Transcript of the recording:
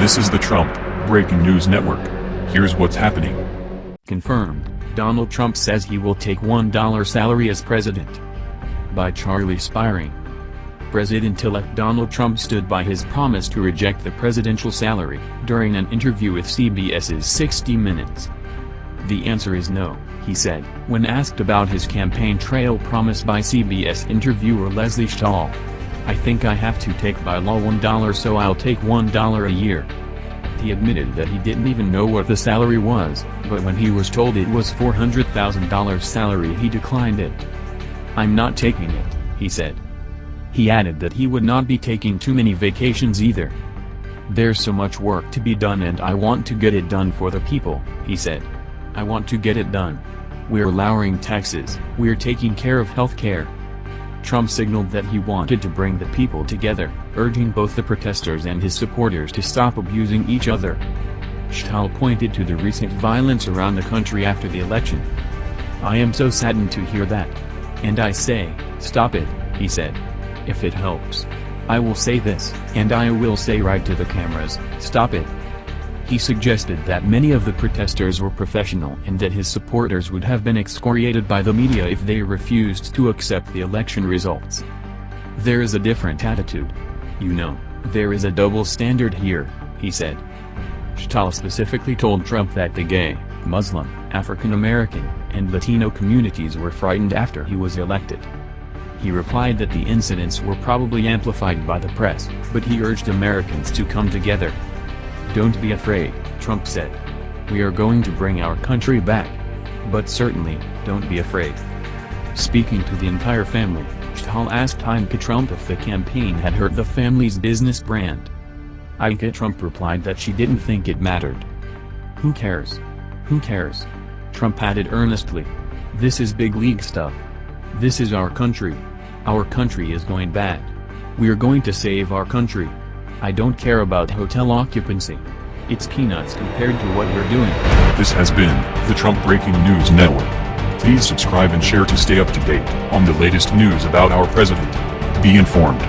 This is the Trump Breaking News Network. Here's what's happening. Confirmed, Donald Trump says he will take $1 salary as president. By Charlie Spiering. President-elect Donald Trump stood by his promise to reject the presidential salary during an interview with CBS's 60 Minutes. The answer is no, he said, when asked about his campaign trail promise by CBS interviewer Lesley Stahl. I think I have to take by law $1 so I'll take $1 a year. He admitted that he didn't even know what the salary was, but when he was told it was $400,000 salary he declined it. I'm not taking it, he said. He added that he would not be taking too many vacations either. There's so much work to be done and I want to get it done for the people, he said. I want to get it done. We're lowering taxes, we're taking care of health care. Trump signaled that he wanted to bring the people together, urging both the protesters and his supporters to stop abusing each other. Stahl pointed to the recent violence around the country after the election. I am so saddened to hear that. And I say, stop it, he said. If it helps. I will say this, and I will say right to the cameras, stop it. He suggested that many of the protesters were professional and that his supporters would have been excoriated by the media if they refused to accept the election results. There is a different attitude. You know, there is a double standard here, he said. Stahl specifically told Trump that the gay, Muslim, African American, and Latino communities were frightened after he was elected. He replied that the incidents were probably amplified by the press, but he urged Americans to come together. Don't be afraid, Trump said. We are going to bring our country back. But certainly, don't be afraid. Speaking to the entire family, Stahl asked Ivanka Trump if the campaign had hurt the family's business brand. Ivanka Trump replied that she didn't think it mattered. Who cares? Who cares? Trump added earnestly. This is big league stuff. This is our country. Our country is going bad. We're going to save our country. I don't care about hotel occupancy. It's peanuts compared to what we're doing. This has been the Trump Breaking News Network. Please subscribe and share to stay up to date on the latest news about our president. Be informed.